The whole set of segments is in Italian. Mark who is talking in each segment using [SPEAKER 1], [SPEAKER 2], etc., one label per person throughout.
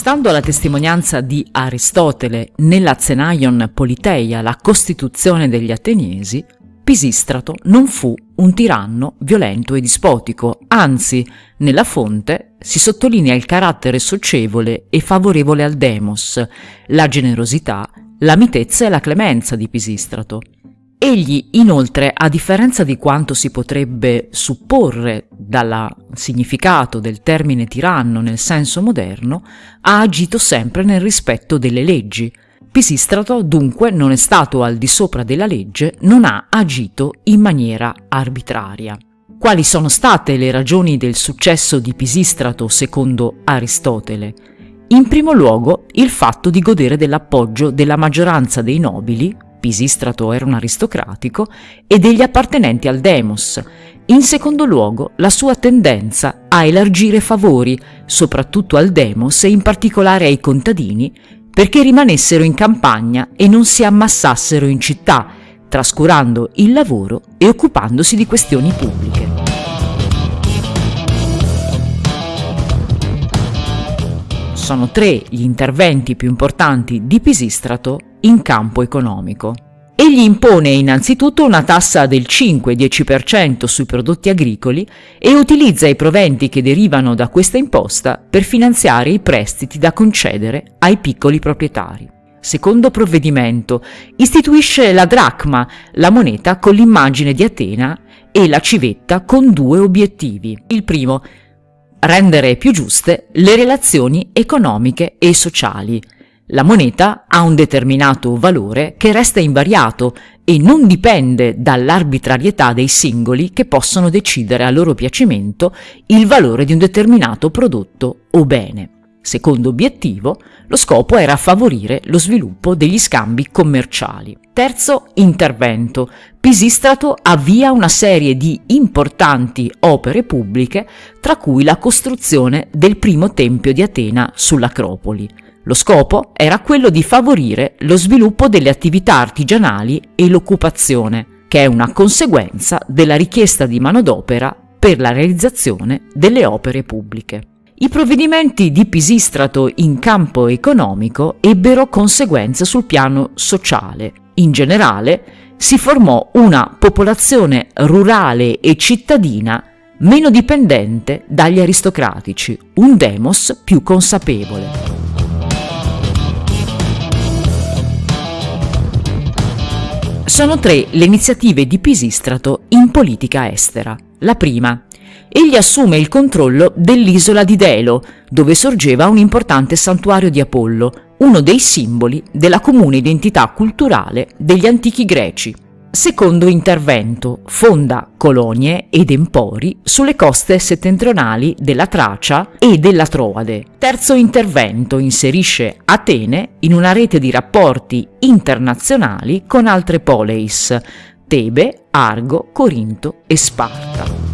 [SPEAKER 1] Stando alla testimonianza di Aristotele nella Zenaion Politeia, la Costituzione degli Ateniesi, Pisistrato non fu un tiranno violento e dispotico, anzi, nella fonte si sottolinea il carattere socievole e favorevole al demos, la generosità, la mitezza e la clemenza di Pisistrato. Egli, inoltre, a differenza di quanto si potrebbe supporre dal significato del termine tiranno nel senso moderno, ha agito sempre nel rispetto delle leggi, Pisistrato dunque non è stato al di sopra della legge, non ha agito in maniera arbitraria. Quali sono state le ragioni del successo di Pisistrato secondo Aristotele? In primo luogo il fatto di godere dell'appoggio della maggioranza dei nobili, Pisistrato era un aristocratico, e degli appartenenti al demos. In secondo luogo la sua tendenza a elargire favori, soprattutto al demos e in particolare ai contadini, perché rimanessero in campagna e non si ammassassero in città, trascurando il lavoro e occupandosi di questioni pubbliche. Sono tre gli interventi più importanti di Pisistrato in campo economico. Egli impone innanzitutto una tassa del 5-10% sui prodotti agricoli e utilizza i proventi che derivano da questa imposta per finanziare i prestiti da concedere ai piccoli proprietari. Secondo provvedimento, istituisce la dracma, la moneta con l'immagine di Atena, e la civetta con due obiettivi. Il primo, rendere più giuste le relazioni economiche e sociali, la moneta ha un determinato valore che resta invariato e non dipende dall'arbitrarietà dei singoli che possono decidere a loro piacimento il valore di un determinato prodotto o bene. Secondo obiettivo, lo scopo era favorire lo sviluppo degli scambi commerciali. Terzo intervento. Pisistrato avvia una serie di importanti opere pubbliche, tra cui la costruzione del primo tempio di Atena sull'Acropoli. Lo scopo era quello di favorire lo sviluppo delle attività artigianali e l'occupazione, che è una conseguenza della richiesta di manodopera per la realizzazione delle opere pubbliche. I provvedimenti di Pisistrato in campo economico ebbero conseguenze sul piano sociale. In generale, si formò una popolazione rurale e cittadina meno dipendente dagli aristocratici, un demos più consapevole. Sono tre le iniziative di Pisistrato in politica estera. La prima. Egli assume il controllo dell'isola di Delo, dove sorgeva un importante santuario di Apollo, uno dei simboli della comune identità culturale degli antichi greci. Secondo intervento, fonda colonie ed empori sulle coste settentrionali della Tracia e della Troade. Terzo intervento, inserisce Atene in una rete di rapporti internazionali con altre poleis, Tebe, Argo, Corinto e Sparta.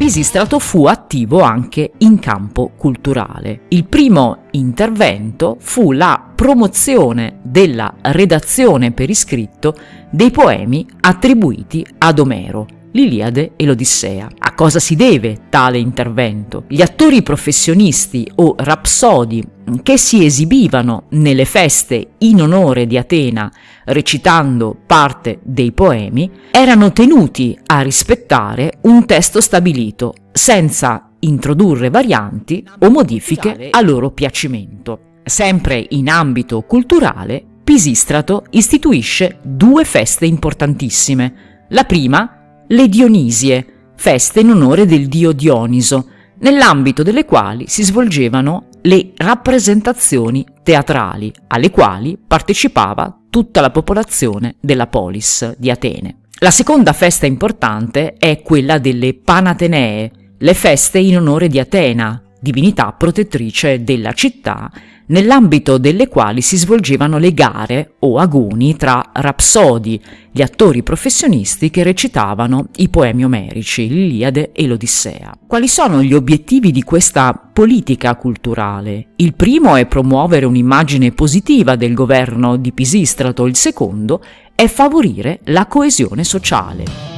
[SPEAKER 1] Pisistrato fu attivo anche in campo culturale. Il primo intervento fu la promozione della redazione per iscritto dei poemi attribuiti ad Omero, l'Iliade e l'Odissea. A cosa si deve tale intervento? Gli attori professionisti o rapsodi che si esibivano nelle feste in onore di Atena recitando parte dei poemi erano tenuti a rispettare un testo stabilito senza introdurre varianti o modifiche a loro piacimento. Sempre in ambito culturale, Pisistrato istituisce due feste importantissime. La prima le Dionisie, feste in onore del dio Dioniso, nell'ambito delle quali si svolgevano le rappresentazioni teatrali, alle quali partecipava tutta la popolazione della polis di Atene. La seconda festa importante è quella delle Panatenee, le feste in onore di Atena, divinità protettrice della città nell'ambito delle quali si svolgevano le gare o agoni tra rapsodi, gli attori professionisti che recitavano i poemi omerici, l'Iliade e l'Odissea. Quali sono gli obiettivi di questa politica culturale? Il primo è promuovere un'immagine positiva del governo di Pisistrato, il secondo è favorire la coesione sociale.